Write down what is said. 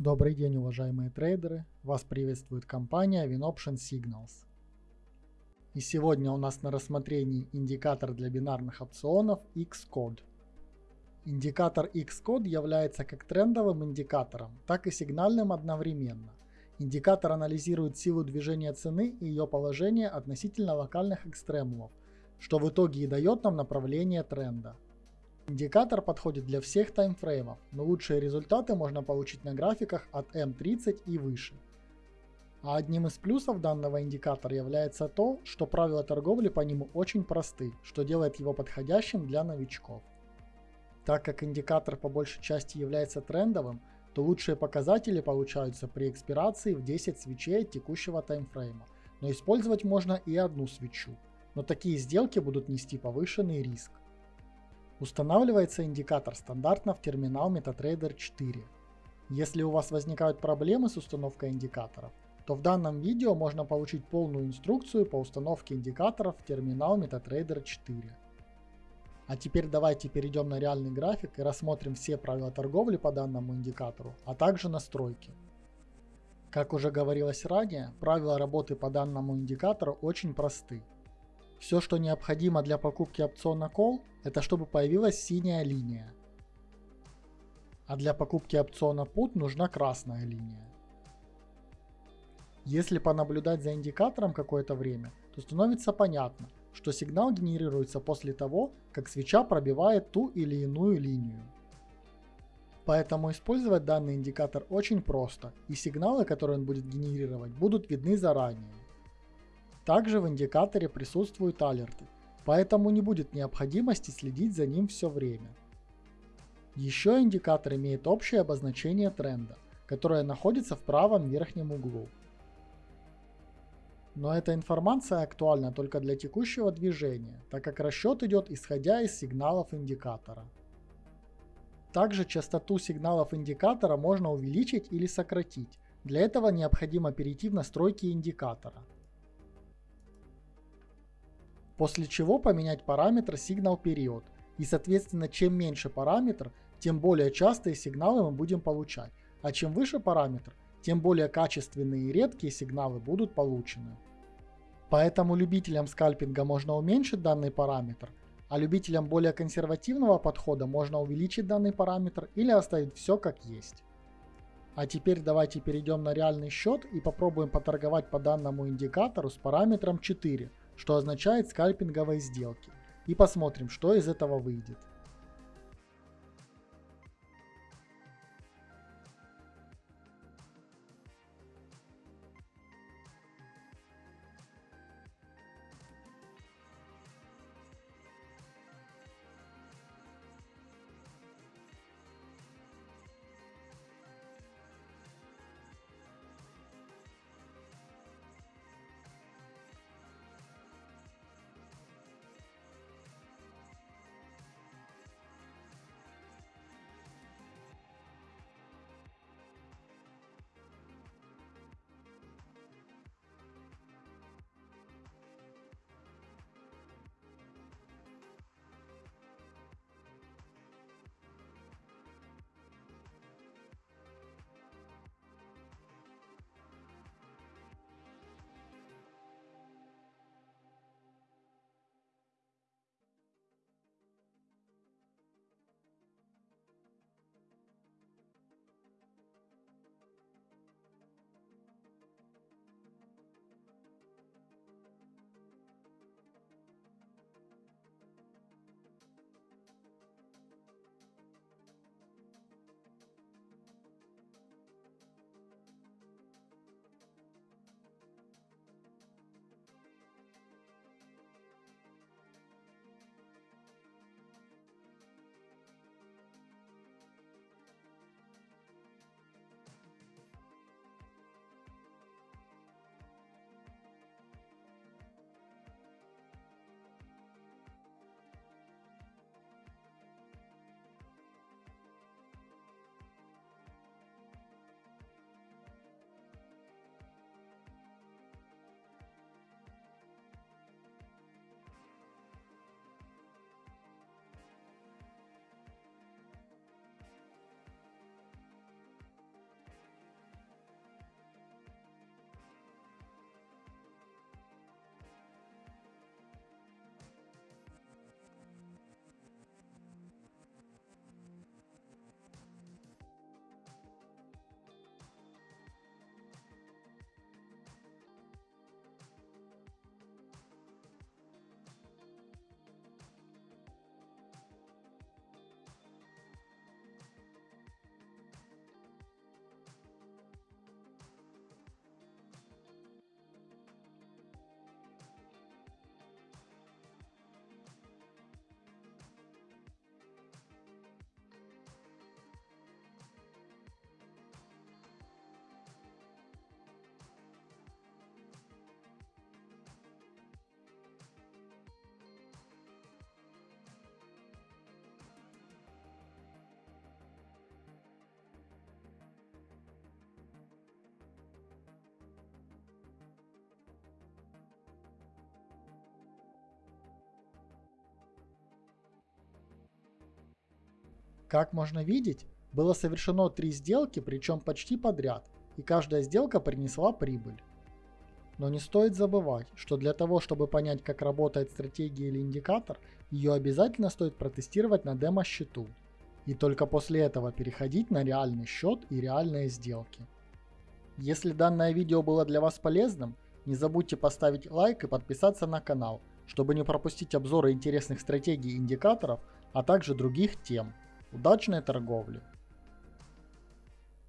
Добрый день, уважаемые трейдеры! Вас приветствует компания WinOption Signals. И сегодня у нас на рассмотрении индикатор для бинарных опционов Xcode. Индикатор Xcode является как трендовым индикатором, так и сигнальным одновременно. Индикатор анализирует силу движения цены и ее положение относительно локальных экстремумов, что в итоге и дает нам направление тренда. Индикатор подходит для всех таймфреймов, но лучшие результаты можно получить на графиках от M30 и выше. А одним из плюсов данного индикатора является то, что правила торговли по нему очень просты, что делает его подходящим для новичков. Так как индикатор по большей части является трендовым, то лучшие показатели получаются при экспирации в 10 свечей текущего таймфрейма, но использовать можно и одну свечу. Но такие сделки будут нести повышенный риск. Устанавливается индикатор стандартно в терминал MetaTrader 4. Если у вас возникают проблемы с установкой индикаторов, то в данном видео можно получить полную инструкцию по установке индикаторов в терминал MetaTrader 4. А теперь давайте перейдем на реальный график и рассмотрим все правила торговли по данному индикатору, а также настройки. Как уже говорилось ранее, правила работы по данному индикатору очень просты. Все, что необходимо для покупки опциона Call, это чтобы появилась синяя линия. А для покупки опциона Put нужна красная линия. Если понаблюдать за индикатором какое-то время, то становится понятно, что сигнал генерируется после того, как свеча пробивает ту или иную линию. Поэтому использовать данный индикатор очень просто, и сигналы, которые он будет генерировать, будут видны заранее. Также в индикаторе присутствуют алерты, поэтому не будет необходимости следить за ним все время. Еще индикатор имеет общее обозначение тренда, которое находится в правом верхнем углу. Но эта информация актуальна только для текущего движения, так как расчет идет исходя из сигналов индикатора. Также частоту сигналов индикатора можно увеличить или сократить. Для этого необходимо перейти в настройки индикатора после чего поменять параметр сигнал период. И соответственно, чем меньше параметр, тем более частые сигналы мы будем получать, а чем выше параметр, тем более качественные и редкие сигналы будут получены. Поэтому любителям скальпинга можно уменьшить данный параметр, а любителям более консервативного подхода можно увеличить данный параметр или оставить все как есть. А теперь давайте перейдем на реальный счет и попробуем поторговать по данному индикатору с параметром 4, что означает скальпинговые сделки. И посмотрим, что из этого выйдет. Как можно видеть, было совершено три сделки, причем почти подряд, и каждая сделка принесла прибыль. Но не стоит забывать, что для того, чтобы понять, как работает стратегия или индикатор, ее обязательно стоит протестировать на демо-счету. И только после этого переходить на реальный счет и реальные сделки. Если данное видео было для вас полезным, не забудьте поставить лайк и подписаться на канал, чтобы не пропустить обзоры интересных стратегий и индикаторов, а также других тем. Удачной торговли!